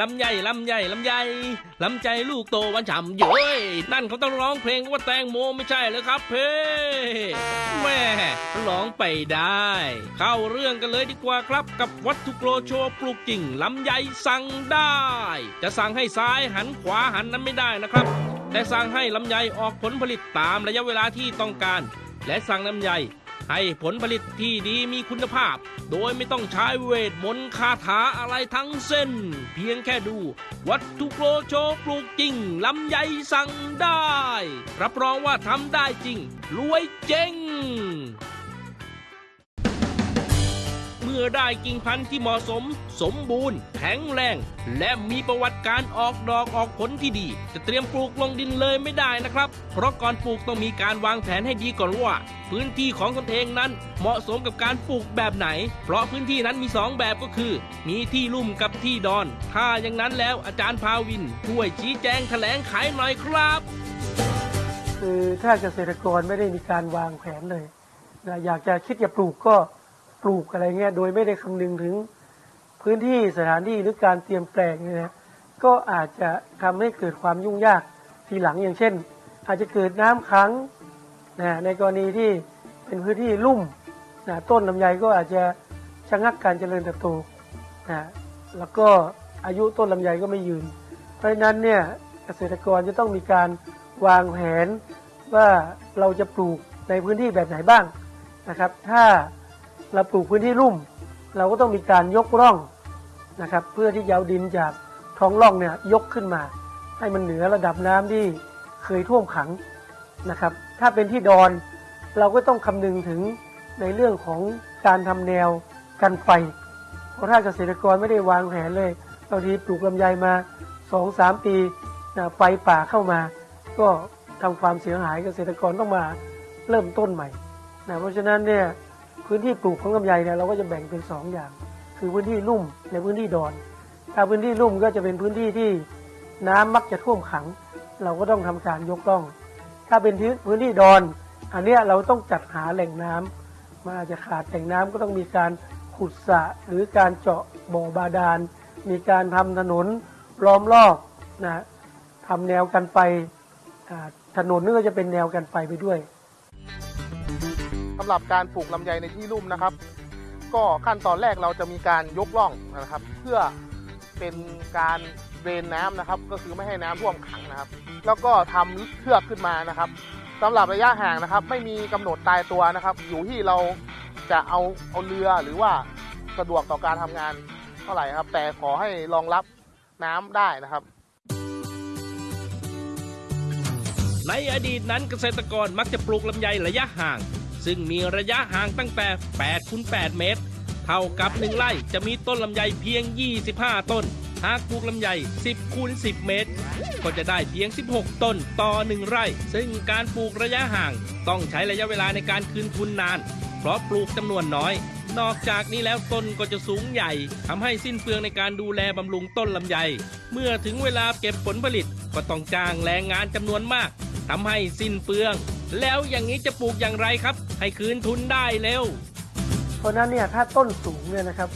ลำไยลำไยลำไยลำใจลูกโตวันฉ่ำเย้ยนั่นเขาต้องร้องเพลงว่าแตงโมไม่ใช่เหรอครับเพ่แม่ร้องไปได้ เข้าเรื่องกันเลยดีกว่าครับ กับวัตถุโกรโชว์ปลูกจริงลำไยสั่งได้ จะสั่งให้ซ้ายหันขวาหันนั้นไม่ได้นะครับ แต่สั่งให้ลำไยออกผลผลิตตามระยะเวลาที่ต้องการ และสั่งลำไย ให้ผลผลิตที่ดีมีคุณภาพ โดยไม่ต้องใช้เวทมนต์คาถาอะไรทั้งเส้น เพียงแค่ดู วัตถุโกรโชปลูกจริงลำไยสั่งได้ รับรองว่าทำได้จริง รวยเจ๊ง มื่อได้กิ่งพันธุ์ที่เหมาะสม สมบูรณ์ แข็งแรง และมีประวัติการออกดอกออกผลที่ดี จะเตรียมปลูกลงดินเลยไม่ได้นะครับ เพราะก่อนปลูกต้องมีการวางแผนให้ดีก่อนว่า พื้นที่ของตนเองนั้นเหมาะสมกับการปลูกแบบไหน เพราะพื้นที่นั้นมี 2 แบบก็คือ มีที่ลุ่มกับที่ดอน ถ้าอย่างนั้นแล้วอาจารย์พาวินช่วยชี้แจงแถลงไขหน่อยครับคือถ้าเกษตรกรไม่ได้มีการวางแผนเลยนะอยากจะคิดจะปลูกก็ ปลูกอะไรเงี้ยโดยไม่ได้คำนึงถึงพื้นที่สถานที่หรือการเตรียมแปลงเนี่ยนะก็อาจจะทำให้เกิดความยุ่งยากทีหลังอย่างเช่น อาจจะเกิดน้ำขังนะในกรณีที่เป็นพื้นที่ลุ่มนะต้นลำไยก็อาจจะชะงักการเจริญเติบโตนะแล้วก็อายุต้นลำไยก็ไม่ยืน เพราะฉะนั้นเนี่ยเกษตรกรจะต้องมีการวางแผนว่าเราจะปลูกในพื้นที่แบบไหนบ้างนะครับ ถ้า เราปลูกพื้นที่ลุ่ม เราก็ต้องมีการยกร่องนะครับ เพื่อที่จะเอาดินจากท้องร่องเนี่ยยกขึ้นมา ให้มันเหนือระดับน้ำที่เคยท่วมขังนะครับ ถ้าเป็นที่ดอนเราก็ต้องคำนึงถึงในเรื่องของการทำแนวกันไฟ เพราะถ้าเกษตรกรไม่ได้วางแผนเลยบางทีปลูกลำไยมาสองสามปีไฟป่าเข้ามา ก็ทำความเสียหายเกษตรกรต้องมาเริ่มต้นใหม่นะเพราะฉะนั้นเนี่ย พื้นที่ปลูกของลำไยเนี่ยเราก็จะแบ่งเป็นสองอย่าง คือพื้นที่ลุ่มในพื้นที่ดอน ถ้าพื้นที่ลุ่มก็จะเป็นพื้นที่ที่น้ำมักจะท่วมขัง เราก็ต้องทำการยกร่อง ถ้าเป็นพื้นที่ดอน อันนี้เราต้องจัดหาแหล่งน้ำมันอาจจะขาดแหล่งน้ำก็ต้องมีการขุดสระหรือการเจาะบ่อบาดาล มีการทำถนนล้อมรอบนะทำแนวกันไฟถนนนี่ก็จะเป็นแนวกันไฟไปด้วย หรับการปลูกลำไยในที่ลุ่มนะครับ ก็ขั้นตอนแรกเราจะมีการยกร่องนะครับ เพื่อเป็นการเดรนน้ำนะครับ ก็คือไม่ให้น้ำท่วมขังนะครับ แล้วก็ทำเชือกขึ้นมานะครับสำหรับระยะห่างนะครับ ไม่มีกำหนดตายตัวนะครับ อยู่ที่เราจะเอาเอาเรือหรือว่าสะดวกต่อการทำงานเท่าไหร่ครับ แต่ขอให้รองรับน้ำได้นะครับในอดีตนั้นเกษตรกรมักจะปลูกลำไยระยะห่าง ซึ่งมีระยะห่างตั้งแต่8คูณ8เมตร เท่ากับ 1ไร่จะมีต้นลำไยเพียง 25 ต้น หากปลูกลำไย 10คูณ10 เมตร ก็จะได้เพียง 16 ต้นต่อ 1 ไร่ ซึ่งการปลูกระยะห่าง ต้องใช้ระยะเวลาในการคืนทุนนาน เพราะปลูกจำนวนน้อย นอกจากนี้แล้วต้นก็จะสูงใหญ่ทำให้สิ้นเปลืองในการดูแลบำรุงต้นลำไย เมื่อถึงเวลาเก็บผลผลิตก็ต้องจ้างแรงงานจำนวนมากทำให้สิ้นเปลือง แล้วอย่างนี้จะปลูกอย่างไรครับ ให้คืนทุนได้เร็ว เพราะนั้นเนี่ยถ้าต้นสูงเนี่ยนะครับ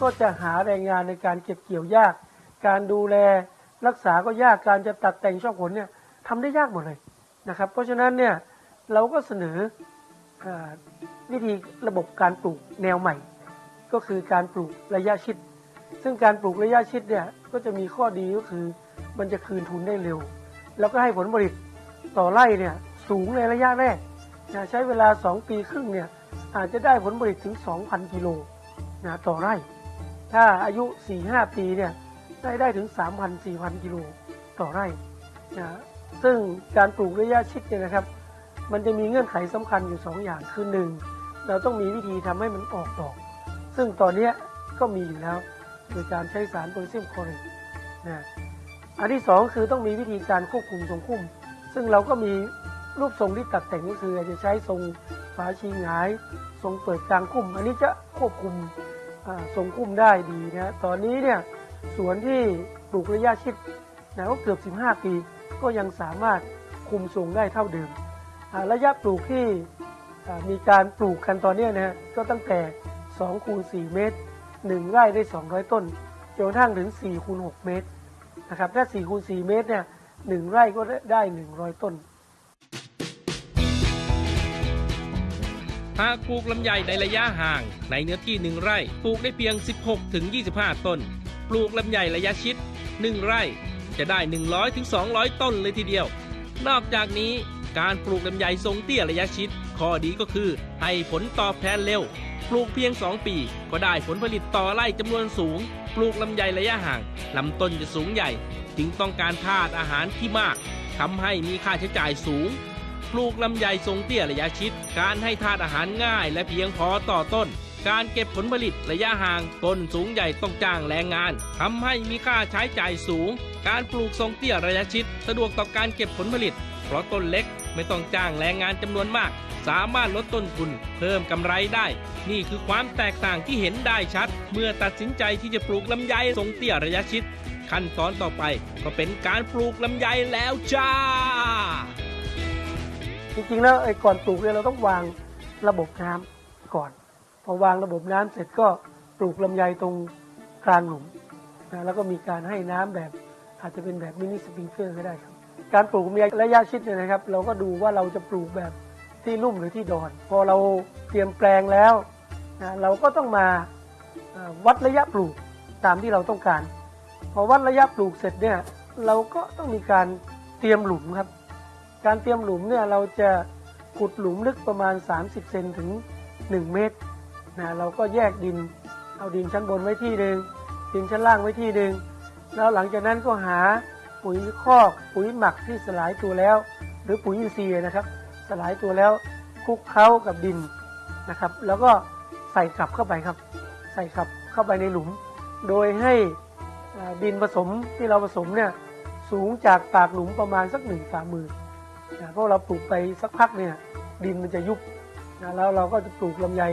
ก็จะหาแรงงานในการเก็บเกี่ยวยาก การดูแลรักษาก็ยากการจะตัดแต่งช่อผลเนี่ยทำได้ยากหมดเลยนะครับ เพราะฉะนั้นเนี่ยเราก็เสนอวิธีระบบการปลูกแนวใหม่ ก็คือการปลูกระยะชิด ซึ่งการปลูกระยะชิดเนี่ยก็จะมีข้อดีก็คือมันจะคืนทุนได้เร็ว แล้วก็ให้ผลผลิตต่อไร่เนี่ย สูงในระยะแรกนะใช้เวลา 2 ปีครึ่งเนี่ยอาจจะได้ผลผลิตถึง 2,000 กิโลนะต่อไร่ ถ้าอายุ 4-5 ปีเนี่ยได้ได้ถึง 3,000-4,000 กิโลต่อไร่นะซึ่งการปลูกระยะชิดเนี่ยนะครับ มันจะมีเงื่อนไขสำคัญอยู่ 2 อย่างคือ 1. เราต้องมีวิธีทำให้มันออกดอก ซึ่งตอนนี้ก็มีอยู่แล้วโดยการใช้สารโพแทสเซียมคลอเรตนะอันที่ 2 คือต้องมีวิธีการควบคุมทรงพุ่มซึ่งเราก็มี รูปทรงที่ตัดแต่งก็คือจะใช้ทรงฝาชีหงาย ทรงเปิดกลางคุ้ม อันนี้จะควบคุมทรงคุ้มได้ดีนะตอนนี้เนี่ยสวนที่ปลูกระยะชิดนะก็เกือบ 15 ปี ก็ยังสามารถคุมทรงได้เท่าเดิม ระยะปลูกที่มีการปลูกกันตอนนี้นะฮะก็ตั้งแต่2คูณ4เมตร 1 ไร่ได้ 200 ต้นจนกระทั่งถึง4คูณ6เมตรนะครับถ้า4คูณ4เมตรเนี่ยหนึ่งไร่ก็ได้ 100 ต้น หากปลูกลำไยในระยะห่าง ในเนื้อที่ 1 ไร่ ปลูกได้เพียง 16ถึง25 ต้น ปลูกลำไยระยะชิด 1 ไร่ จะได้ 100ถึง200 ต้นเลยทีเดียว นอกจากนี้การปลูกลำไยทรงเตี้ยระยะชิด ข้อดีก็คือให้ผลตอบแทนเร็ว ปลูกเพียง 2 ปี ก็ได้ผลผลิตต่อไร่จำนวนสูง ปลูกลำไยระยะห่างลำต้นจะสูงใหญ่ จึงต้องการธาตุอาหารที่มากทำให้มีค่าใช้จ่ายสูง ปลูกลำไยทรงเตี้ยระยะชิด การให้ธาตุอาหารง่ายและเพียงพอต่อต้น การเก็บผลผลิตระยะห่างต้นสูงใหญ่ต้องจ้างแรงงานทำให้มีค่าใช้จ่ายสูง การปลูกทรงเตี้ยระยะชิด สะดวกต่อการเก็บผลผลิต เพราะต้นเล็กไม่ต้องจ้างแรงงานจำนวนมาก สามารถลดต้นทุน เพิ่มกำไรได้ นี่คือความแตกต่างที่เห็นได้ชัด เมื่อตัดสินใจที่จะปลูกลำไยทรงเตี้ยระยะชิด ขั้นตอนต่อไปก็เป็นการปลูกลำไยแล้วจ้า จริงๆแล้วไอ้ก่อนปลูกเนี่ยเราต้องวางระบบน้ำก่อน พอวางระบบน้ำเสร็จก็ปลูกลำไยตรงกลางหลุมนะแล้วก็มีการให้น้ำแบบอาจจะเป็นแบบมินิสปริงเกอร์ก็ได้ครับ การปลูกลำไยระยะชิดเนี่ยนะครับ เราก็ดูว่าเราจะปลูกแบบที่ลุ่มหรือที่ดอน พอเราเตรียมแปลงแล้วนะเราก็ต้องมาวัดระยะปลูกตามที่เราต้องการ พอวัดระยะปลูกเสร็จเนี่ยเราก็ต้องมีการเตรียมหลุมครับ การเตรียมหลุมเนี่ยเราจะขุดหลุมลึกประมาณ 30 เซนถึง 1 เมตรนะเราก็แยกดิน เอาดินชั้นบนไว้ที่หนึ่งดินชั้นล่างไว้ที่หนึ่งแล้วหลังจากนั้นก็หาปุ๋ยคอกปุ๋ยหมักที่สลายตัวแล้ว หรือปุ๋ยอินทรีย์นะครับ สลายตัวแล้วคลุกเคล้ากับดินนะครับ แล้วก็ใส่กลับเข้าไปครับ ใส่กลับเข้าไปในหลุม โดยให้ดินผสมที่เราผสมเนี่ยสูงจากปากหลุมประมาณสักหนึ่งฝ่ามือ นะเพราะเราปลูกไปสักพักเนี่ยดินมันจะยุบนะแล้วเราก็จะปลูกลำไย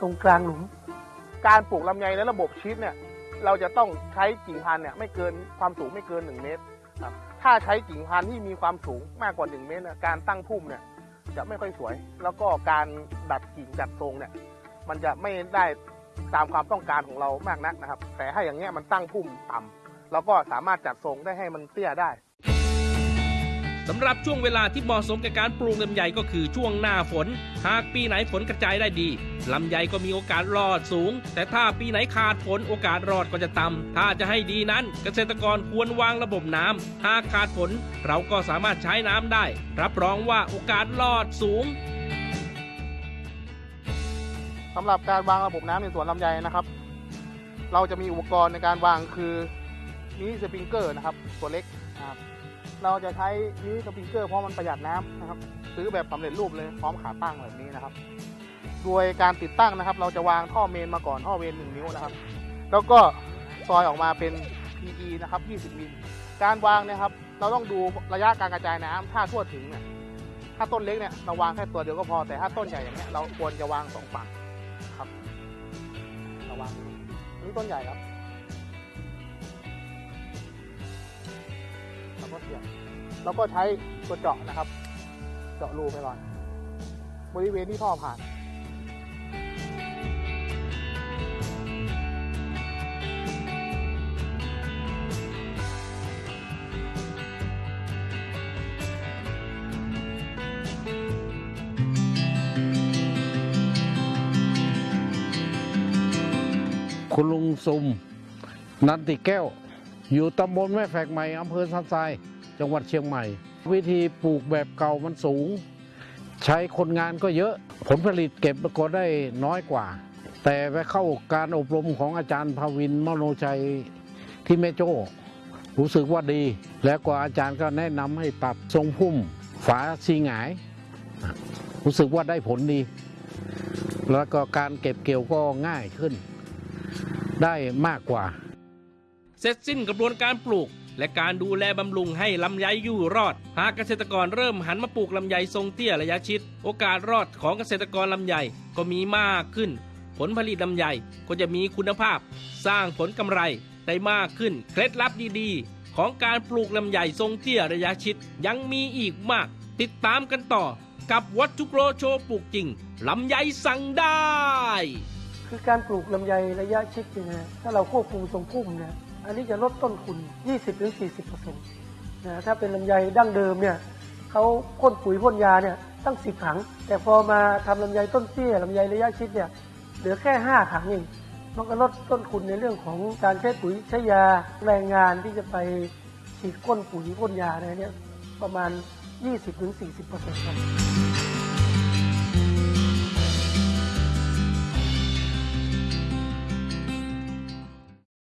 ตรงกลางหลุม การปลูกลำไยในระบบชีสเนี่ยเราจะต้องใช้กิ่งพันธุ์เนี่ยไม่เกินความสูงไม่เกิน 1 เมตรครับถ้าใช้กิ่งพันธุ์ที่มีความสูงมากกว่า 1 เมตรเนี่ยการตั้งพุ่มเนี่ยจะไม่ค่อยสวย แล้วก็การดัดกิ่งดัดทรงเนี่ยมันจะไม่ได้ตามความต้องการของเรามากนักนะครับ แต่ถ้าอย่างเงี้ยมันตั้งพุ่มต่ำเราก็สามารถจัดทรงได้ให้มันเตี้ยได้ำหรับช่วงเวลาที่เหมาะสมกับการปลูกลำไยก็คือช่วงหน้าฝน หากปีไหนฝนกระจายได้ดีลำไยก็มีโอกาสรอดสูง แต่ถ้าปีไหนขาดฝนโอกาสรอดก็จะต่ำถ้าจะให้ดีนั้นเกษตรกรควรวางระบบน้ำหากขาดฝนเราก็สามารถใช้น้ำได้ รับรองว่าโอกาสรอดสูงสำหรับการวางระบบน้ำในสวนลำไยนะครับ เราจะมีอุปกรณ์ในการวางคือมินิสปริงเกอร์นะครับ ตัวเล็กนะครับ เราจะใช้มินิสปริงเกอร์เพราะมันประหยัดน้ำนะครับ ซื้อแบบสำเร็จรูปเลยพร้อมขาตั้งแบบนี้นะครับ โดยการติดตั้งนะครับ เราจะวางท่อเมนมาก่อนท่อเมน1นิ้วนะครับ แล้วก็ซอยออกมาเป็น PE นะครับ 20 มิล การวางเนะครับ เราต้องดูระยะการกระจายน้ำถ้าทั่วถึงเนี่ยถ้าต้นเล็กเนี่ยเราวางแค่ตัวเดียวก็พอแต่ถ้าต้นใหญ่อย่างเงี้ยเราควรจะวางสองฝั่งครับระวังนี่ต้นใหญ่ครับ แล้วก็เสียบ แล้วก็ใช้ตัวเจาะนะครับ เจาะรูไปก่อน บริเวณที่ท่อผ่านคุณลุงซุมนันติแก้ว อยู่ตำบลแม่แฝกใหม่อำเภอสันทราย จังหวัดเชียงใหม่ วิธีปลูกแบบเก่ามันสูง ใช้คนงานก็เยอะผลผลิตเก็บก็ได้น้อยกว่า แต่ไปเข้าการอบรมของอาจารย์ภาวินมโนชัยที่แม่โจ้รู้สึกว่าดี แล้วก็อาจารย์ก็แนะนำให้ปรับทรงพุ่มฝาซีหงาย รู้สึกว่าได้ผลดี แล้วก็การเก็บเกี่ยวก็ง่ายขึ้น ได้มากกว่า เสร็จสิ้นกระบวนการปลูก และการดูแลบำรุงให้ลำไยอยู่รอด หากเกษตรกรเริ่มหันมาปลูกลำไยทรงเตี้ยระยะชิด โอกาสรอดของเกษตรกรลำไยก็มีมากขึ้น ผลผลิตลำไยก็จะมีคุณภาพ สร้างผลกำไรได้มากขึ้น เคล็ดลับดีๆ ของการปลูกลำไยทรงเตี้ยระยะชิดยังมีอีกมาก ติดตามกันต่อ กับวัตถุโปรโชปลูกจริงลำไยสั่งได้ คือการปลูกลำไยระยะชิดเนี่ยนะถ้าเราควบคุมทรงพุ่มเนี่ย อันนี้จะลดต้นทุน 20-40%นะถ้าเป็นลำไยดั้งเดิมเนี่ยเขาพ่นปุ๋ยพ่นยาเนี่ยตั้งสิบถัง แต่พอมาทำลำไยต้นเตี้ยลำไยระยะชิดเนี่ยเหลือแค่ห้าถังเองมันก็ลดต้นทุนในเรื่องของการใช้ปุ๋ยใช้ยาแรงงานที่จะไปฉีดก้นปุ๋ยพ่นยาอะไรเนี่ยประมาณ 20-40%ครับ